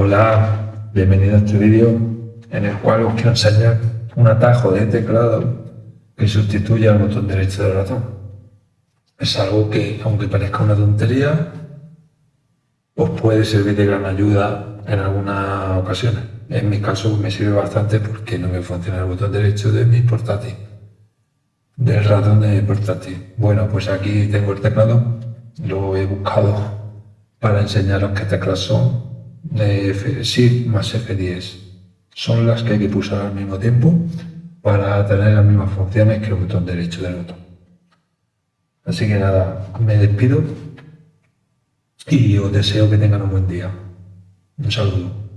Hola, bienvenido a este vídeo en el cual os quiero enseñar un atajo de teclado que sustituye al botón derecho del ratón. Es algo que, aunque parezca una tontería, os puede servir de gran ayuda en algunas ocasiones. En mi caso me sirve bastante porque no me funciona el botón derecho de mi portátil, del ratón de mi portátil. Bueno, pues aquí tengo el teclado, lo he buscado para enseñaros qué teclas son. F Shift más F10 son las que hay que pulsar al mismo tiempo para tener las mismas funciones que el botón derecho del botón. Así que nada, me despido y os deseo que tengan un buen día. Un saludo.